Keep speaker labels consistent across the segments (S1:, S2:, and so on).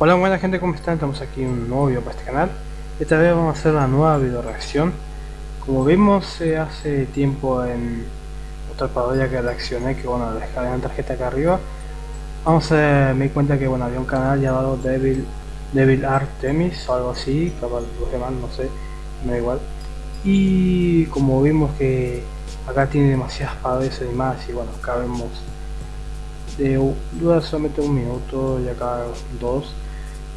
S1: Hola buena gente, ¿cómo están? Estamos aquí un nuevo video para este canal. Esta vez vamos a hacer una nueva video reacción. Como vimos eh, hace tiempo en otra parodia que reaccioné Que bueno, en la tarjeta acá arriba. Vamos a me di cuenta que bueno, había un canal llamado Devil, Devil Artemis o algo así Capaz los demás, no sé, me da igual. Y como vimos que acá tiene demasiadas parodias y más Y bueno, acá vemos de dura solamente un minuto y acá dos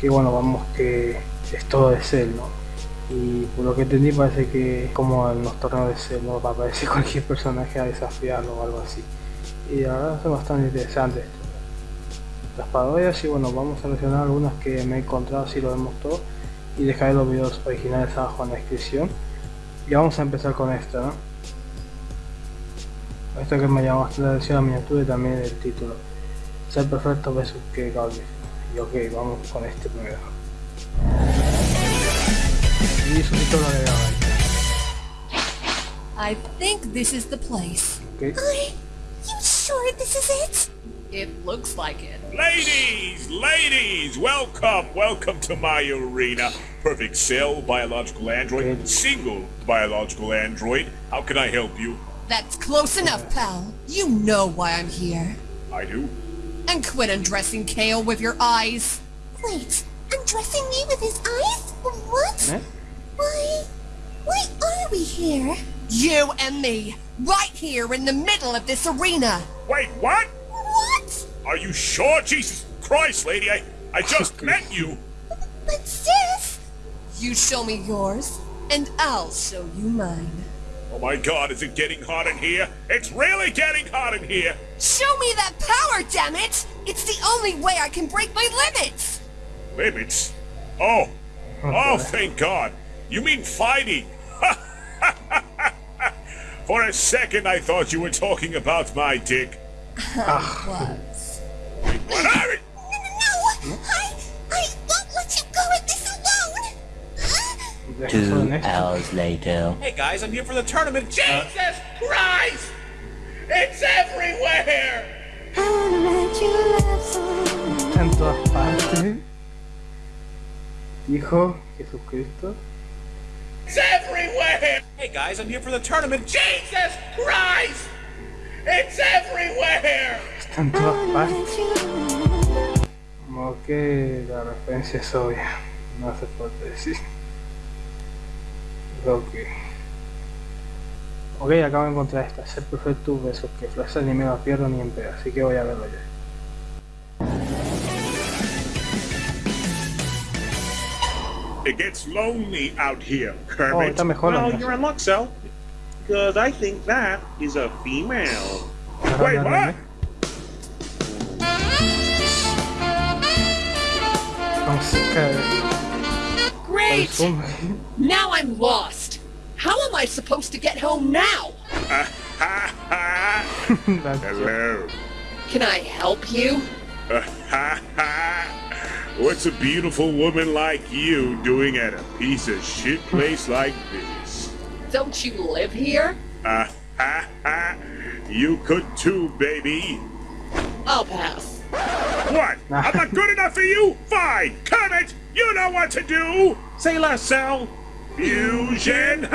S1: que bueno vamos que es todo de Cell ¿no? y por lo que entendí parece que como en los torneos de Cell no va aparecer cualquier personaje a desafiarlo o algo así y la verdad es bastante interesante esto las parodias y bueno vamos a mencionar algunas que me he encontrado si lo vemos todo y dejaré los videos originales abajo en la descripción y vamos a empezar con esta ¿no? esto que me llamó bastante la atención la miniatura y también el título ser perfecto versus que Gaudi. Y ok, vamos con este primero. Y su título de
S2: I think this is the place.
S1: Okay.
S3: Are you sure this is it?
S2: It looks like it.
S4: Ladies, ladies, welcome, welcome to my arena. Perfect cell, biological android,
S1: Good.
S4: single biological android. How can I help you?
S2: That's close enough, pal. You know why I'm here.
S4: I do.
S2: And quit undressing Kale with your eyes.
S3: Wait, undressing me with his eyes? What?
S1: Eh?
S3: Why? Why are we here?
S2: You and me, right here in the middle of this arena.
S4: Wait, what?
S3: What?
S4: Are you sure? Jesus Christ, lady, I, I just met you.
S3: But sis!
S2: You show me yours, and I'll show you mine.
S4: Oh my god, is it getting hot in here? It's really getting hot in here.
S2: Show me that power, damn it! It's the only way I can break my limits!
S4: Limits? Oh. Oh, thank God. You mean fighting? For a second, I thought you were talking about my dick.
S2: Was.
S4: What are it?
S5: Two hours later.
S4: Hey guys, I'm here for the tournament. Jesus Christ! It's everywhere!
S3: I wanna write your love song.
S1: Está en todas partes. Hijo Jesucristo.
S4: It's everywhere! Hey guys, I'm here for the tournament. Jesus Christ! It's everywhere!
S1: Está en todas partes.
S3: write.
S1: Como que la referencia es obvia. No hace falta decir. Ok. Ok, acabo de encontrar esta. Ser perfecto besos que Flash ni me la pierdo ni en pedo. Así que voy a verlo ya.
S4: It gets lonely out here,
S1: Oh,
S4: Kermit.
S1: está mejor
S6: Well, you're in luck, Cell. Because I think that is a female.
S4: Wait, what?
S1: De
S2: Great!
S1: Zoom.
S2: Now I'm lost. How am I supposed to get home now?
S4: Ha ha!
S1: La-
S4: Hello.
S2: Can I help you?
S4: Ha ha! What's a beautiful woman like you doing at a piece of shit place like this?
S2: Don't you live here?
S4: You could too, baby.
S2: I'll pass.
S4: What? I'm not good enough for you? Fine! Kermit! You know what to do!
S6: Say less, Cell.
S4: Fusion!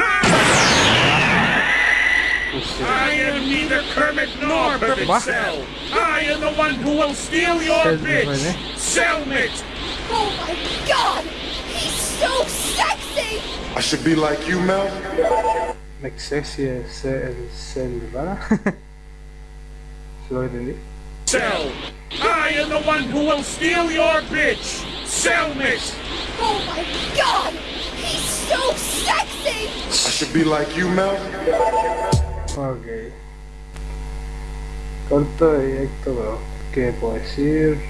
S4: I am neither Kermit nor Perfect
S1: What?
S4: Cell. I am the one who will steal your bitch!
S1: Rene.
S4: Cellmit!
S3: Oh my god! He's so sexy!
S7: I should be like you, Mel.
S1: Make sexy el ser, el ser urbana. ¿Sí lo entendí?
S4: Cell! I am the one who will steal your bitch! Cellmit!
S3: Oh my god! He's so sexy!
S7: I should be like you, Mel.
S1: Ok. Corto, directo, pero ¿qué puedo decir?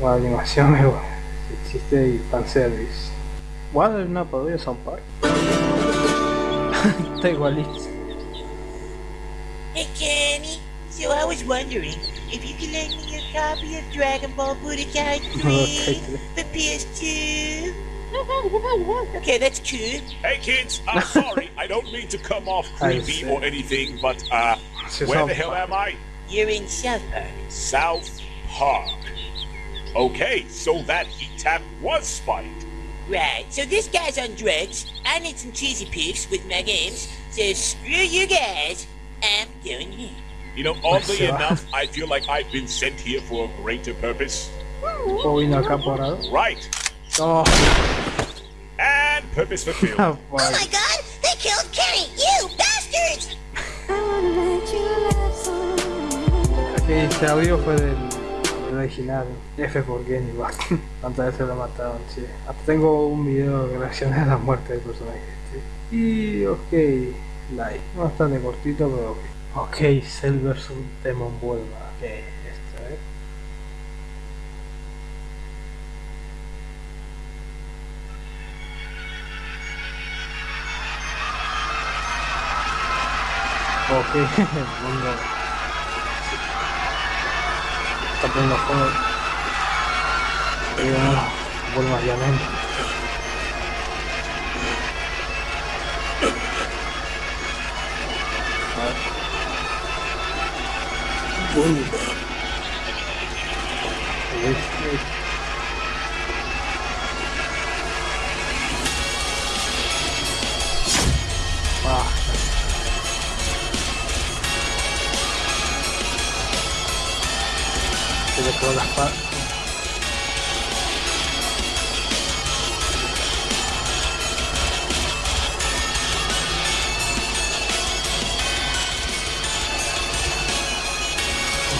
S1: La animación es buena. El chiste y fanservice. Bueno, es una parodia de South Park. Está igualito.
S8: Hey Kenny, so I was wondering if you could lend me a copy of Dragon Ball Budokai 3
S1: Okay.
S8: for PS2. Okay, that's cool.
S4: Hey kids, I'm sorry, I don't mean to come off creepy or anything, but uh, where the hell am I?
S8: You're in South Park.
S4: South Park. Okay, so that heat tap was spiked.
S8: Right, so this guy's on drugs. I need some cheesy pics with my games. So screw you guys. I'm going in.
S4: You know, oddly
S1: se va.
S4: enough, I feel like I've been sent here for a greater purpose.
S1: O vino acá por algo.
S4: Right.
S1: Oh,
S4: And purpose fulfilled.
S3: Oh my god! They killed Kenny! You bastards!
S1: Aquí este audio fue del, del original. F por Kenny igual. Tantas veces lo mataron, sí. Hasta tengo un video de reacciones a la muerte del personaje. este. Y ok, like. Bastante cortito, pero ok. Ok, Cell vs Demon Vuelva. Ok, esto, eh. Ok, mundo. Está poniendo juego. Y bueno, vuelvo a Yamen. Vuelva. Ah, se le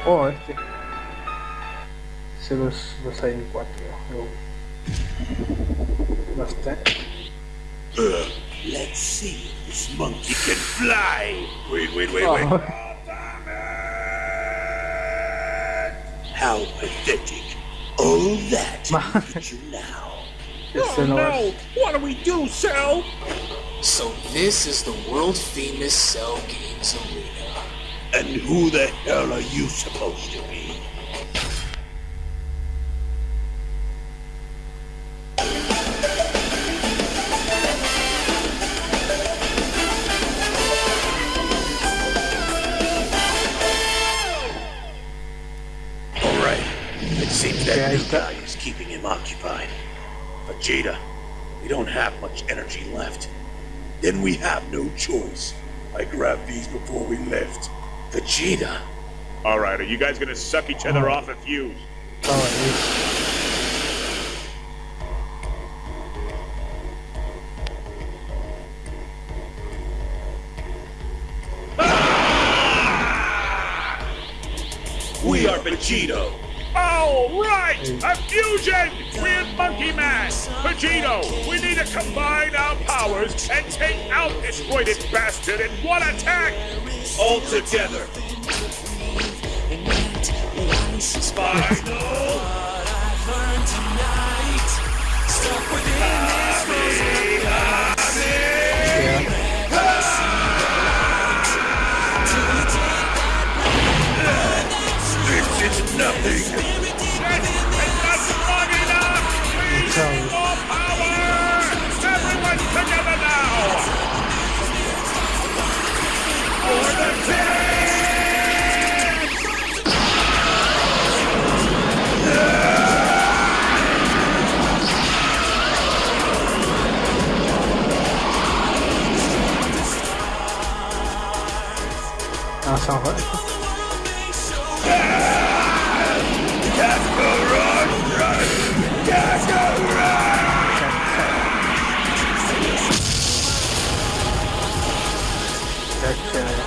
S1: ok. Oh, este. Se los, los hay en cuatro. Oh. Bastante.
S4: Let's see if this monkey can fly. Wait, wait, wait,
S1: Oh.
S4: How pathetic. All that
S1: Ma-
S4: you now.
S1: Este oh, no es.
S6: What do we do, Cell?
S5: So this is the world famous Cell Games Arena.
S4: And who the hell are you supposed to be? Alright, it seems that
S1: Okay,
S4: new
S1: I got-
S4: guy is keeping him occupied. Vegeta, we don't have much energy left. Then we have no choice. I grabbed these before we left. Vegeta. Alright, are you guys gonna suck each other oh. off a fuse?
S1: Estaba ahí.
S4: We are Vegito. Oh, right! A fusion with Monkey Man! Vegito, we need to combine our powers and take out this roided bastard in one attack! All together! Spinal! Nothing! Shit! It's not strong enough! We need more power! Everyone together now! For the team!
S1: Ah, son joder. Qué chévere.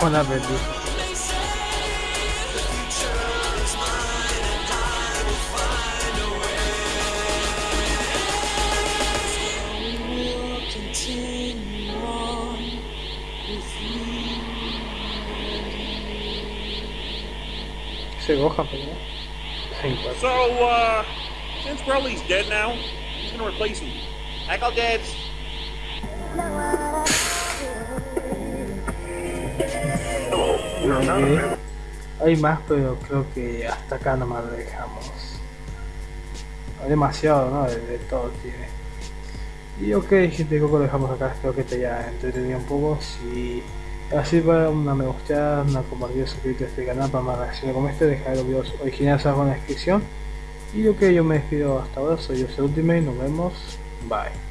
S1: Con la bendición. Ese Gohan, pero 5.
S6: So, uh, since Broly's dead now, he's gonna replace him? Echo Debs.
S1: Ok. Hay más, pero creo que hasta acá nomás lo dejamos. Demasiado, ¿no? De, todo tiene. Y ok, gente, creo que lo dejamos acá. Espero que te haya entretenido un poco. Si así va una me gusta, una compartida, suscribirte a este canal para más reacciones como este. Dejar los videos originales abajo en la descripción. Y ok, yo me despido hasta ahora. Soy yo, Ultimate. Nos vemos. Bye.